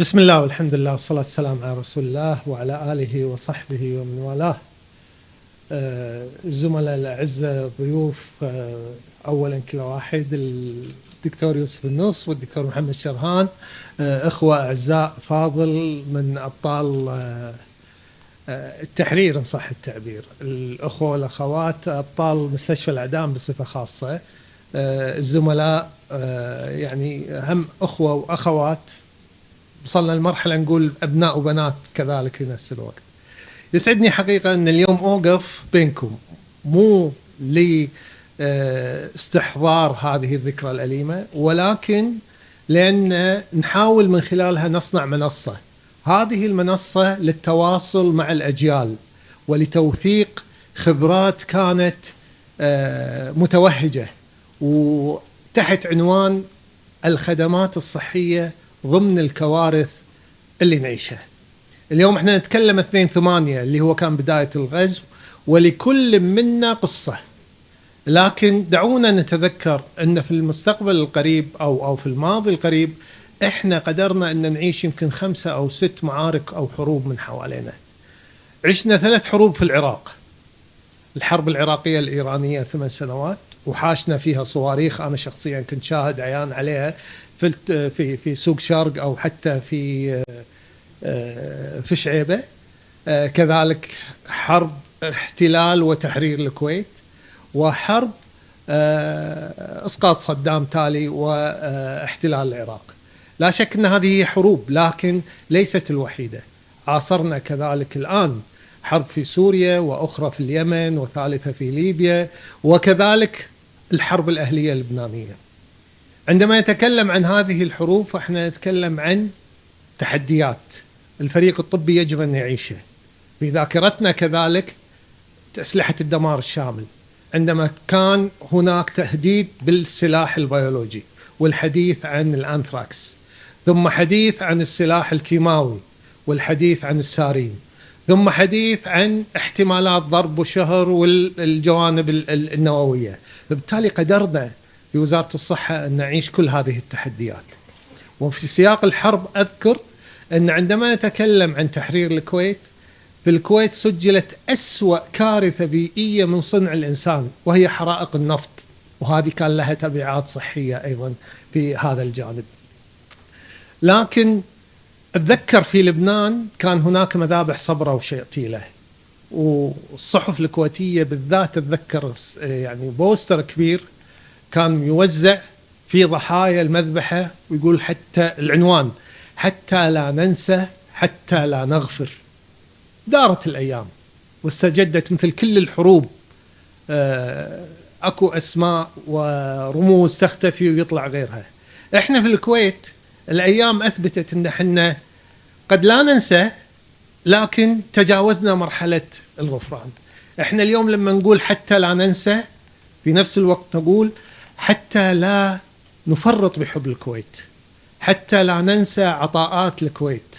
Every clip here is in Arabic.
بسم الله والحمد لله والصلاة والسلام على رسول الله وعلى آله وصحبه ومن والاه. آه، الزملاء الأعزاء ضيوف آه، أولا كل واحد الدكتور يوسف النص والدكتور محمد شرهان. آه، إخوة أعزاء فاضل من أبطال آه، آه، التحرير إن صح التعبير. الأخوة والأخوات أبطال مستشفى الإعدام بصفة خاصة. آه، الزملاء آه، يعني هم أخوة وأخوات وصلنا لمرحلة نقول أبناء وبنات كذلك في نفس الوقت. يسعدني حقيقة أن اليوم أوقف بينكم. مو لاستحضار هذه الذكرى الأليمة ولكن لأن نحاول من خلالها نصنع منصة. هذه المنصة للتواصل مع الأجيال ولتوثيق خبرات كانت آه، متوهجة وتحت عنوان الخدمات الصحية ضمن الكوارث اللي نعيشها. اليوم إحنا نتكلم 2 8 اللي هو كان بداية الغزو ولكل منا قصة. لكن دعونا نتذكر إن في المستقبل القريب أو أو في الماضي القريب إحنا قدرنا إن نعيش يمكن خمسة أو ست معارك أو حروب من حوالينا. عشنا ثلاث حروب في العراق. الحرب العراقية الإيرانية ثمان سنوات وحاشنا فيها صواريخ. أنا شخصيا كنت شاهد عيان عليها. في في في سوق شرق أو حتى في آه، آه، في شعيبة آه، كذلك حرب احتلال وتحرير الكويت وحرب إسقاط صدام تالي واحتلال العراق. لا شك أن هذه حروب لكن ليست الوحيدة. عاصرنا كذلك الآن حرب في سوريا وأخرى في اليمن وثالثة في ليبيا وكذلك الحرب الأهلية اللبنانية. عندما نتكلم عن هذه الحروب فاحنا نتكلم عن تحديات الفريق الطبي يجب أن يعيشه. في ذاكرتنا كذلك أسلحة الدمار الشامل. عندما كان هناك تهديد بالسلاح البيولوجي والحديث عن الأنثراكس ثم حديث عن السلاح الكيماوي والحديث عن السارين ثم حديث عن احتمالات ضرب وشهر والجوانب ال- ال- النووية فبالتالي قدرنا في وزارة الصحة أن نعيش كل هذه التحديات. وفي سياق الحرب أذكر أن عندما نتكلم عن تحرير الكويت في الكويت سجلت أسوأ كارثة بيئية من صنع الإنسان وهي حرائق النفط. وهذه كان لها تبعات صحية أيضا في هذا الجانب. لكن أتذكر في لبنان كان هناك مذابح صبرة وشيطيلة والصحف الكويتية بالذات أتذكر يعني بوستر كبير كان يوزع في ضحايا المذبحة ويقول حتى العنوان حتى لا ننسى حتى لا نغفر دارت الأيام واستجدت مثل كل الحروب آه، أكو أسماء ورموز تختفي ويطلع غيرها. إحنا في الكويت الأيام أثبتت إن إحنا قد لا ننسى لكن تجاوزنا مرحلة الغفران. إحنا اليوم لما نقول حتى لا ننسى في نفس الوقت نقول حتى لا نفرط بحب الكويت. حتى لا ننسى عطاءات الكويت.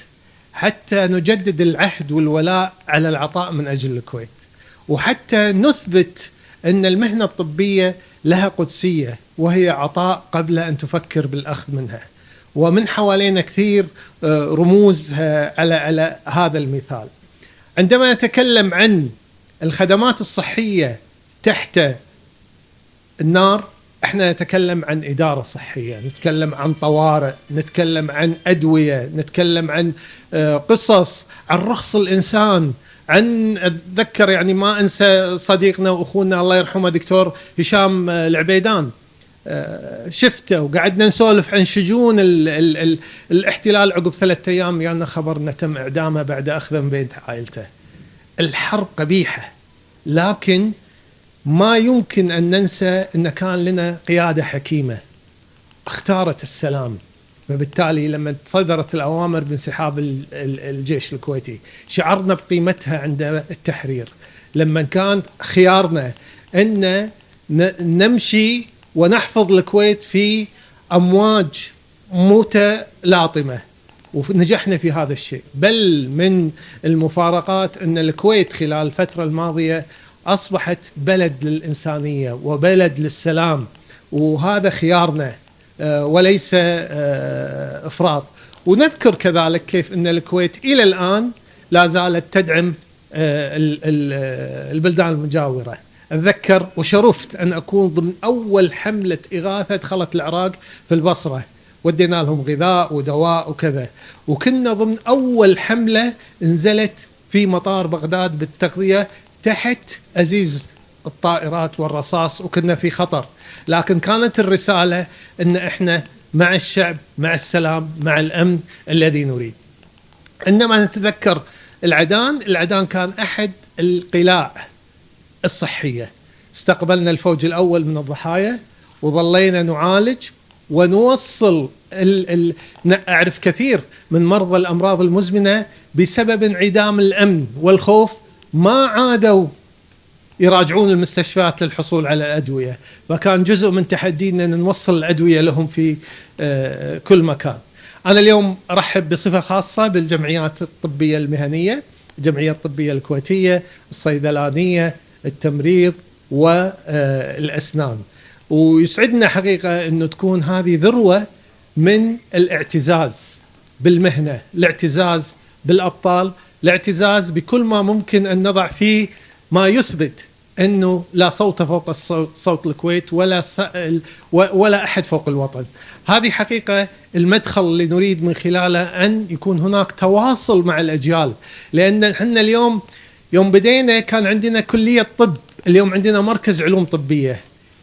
حتى نجدد العهد والولاء على العطاء من أجل الكويت وحتى نثبت أن المهنة الطبية لها قدسية وهي عطاء قبل أن تفكر بالأخذ منها ومن حوالينا كثير آه، رموز آه، على على هذا المثال عندما نتكلم عن الخدمات الصحية تحت النار إحنا نتكلم عن إدارة صحية، نتكلم عن طوارئ، نتكلم عن أدوية، نتكلم عن آه، قصص، عن رخص الإنسان، عن أتذكر يعني ما أنسى صديقنا وأخونا الله يرحمه دكتور هشام آه، العبيدان آه، شفته وقعدنا نسولف عن شجون ال ال ال الاحتلال عقب ثلاثة أيام يعني خبر انه تم إعدامه بعد اخذه من بيت عائلته. الحرب قبيحة لكن ما يمكن أن ننسى إن كان لنا قيادة حكيمة اختارت السلام. فبالتالي لما صدرت الأوامر بانسحاب ال- ال- الجيش الكويتي شعرنا بقيمتها عند التحرير. لما كان خيارنا إن ن- نمشي ونحفظ الكويت في أمواج متلاطمة ونجحنا في هذا الشيء. بل من المفارقات إن الكويت خلال الفترة الماضية أصبحت بلد للإنسانية وبلد للسلام وهذا خيارنا آه، وليس آه، إفراط. ونذكر كذلك كيف أن الكويت إلى الآن لا زالت تدعم آه، البلدان المجاورة. أتذكر وشرفت أن أكون ضمن أول حملة إغاثة دخلت العراق في البصرة. ودينا لهم غذاء ودواء وكذا. وكنا ضمن أول حملة نزلت في مطار بغداد بالتغذية تحت أزيز الطائرات والرصاص وكنا في خطر. لكن كانت الرسالة أن إحنا مع الشعب مع السلام مع الأمن الذي نريد. عندما نتذكر العدان العدان كان أحد القلاع الصحية. استقبلنا الفوج الأول من الضحايا وظلينا نعالج ونوصل ال ال أعرف كثير من مرضى الأمراض المزمنة بسبب انعدام الأمن والخوف ما عادوا يراجعون المستشفيات للحصول على الأدوية فكان جزء من تحدينا أن نوصل الأدوية لهم في آه، كل مكان. أنا اليوم أرحب بصفة خاصة بالجمعيات الطبية المهنية الجمعية الطبية الكويتية الصيدلانية التمريض والأسنان ويسعدنا حقيقة أنه تكون هذه ذروة من الاعتزاز بالمهنة الاعتزاز بالأبطال الاعتزاز بكل ما ممكن أن نضع فيه ما يثبت أنه لا صوت فوق صوت الكويت ولا ولا أحد فوق الوطن. هذه حقيقة المدخل اللي نريد من خلاله أن يكون هناك تواصل مع الأجيال لأن إحنا اليوم يوم بدينا كان عندنا كلية طب، اليوم عندنا مركز علوم طبية.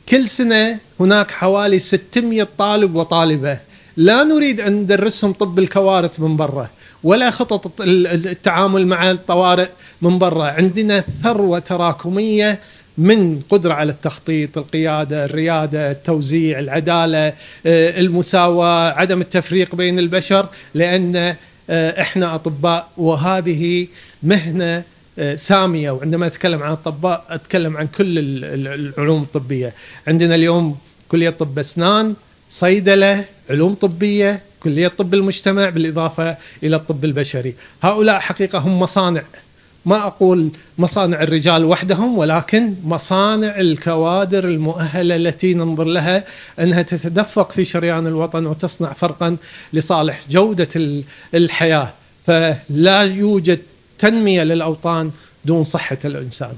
كل سنة هناك حوالي 600 طالب وطالبة. لا نريد أن ندرسهم طب الكوارث من برا. ولا خطط التعامل مع الطوارئ من برا. عندنا ثروة تراكمية من قدرة على التخطيط القيادة الريادة التوزيع العدالة آه، المساواة عدم التفريق بين البشر لأن آه، إحنا أطباء وهذه مهنة آه، سامية. وعندما أتكلم عن الأطباء أتكلم عن كل العلوم الطبية. عندنا اليوم كلية طب أسنان صيدلة علوم طبية كلية طب المجتمع بالإضافة إلى الطب البشري. هؤلاء حقيقة هم مصانع. ما أقول مصانع الرجال وحدهم ولكن مصانع الكوادر المؤهلة التي ننظر لها أنها تتدفق في شريان الوطن وتصنع فرقا لصالح جودة الحياة. فلا يوجد تنمية للأوطان دون صحة الإنسان.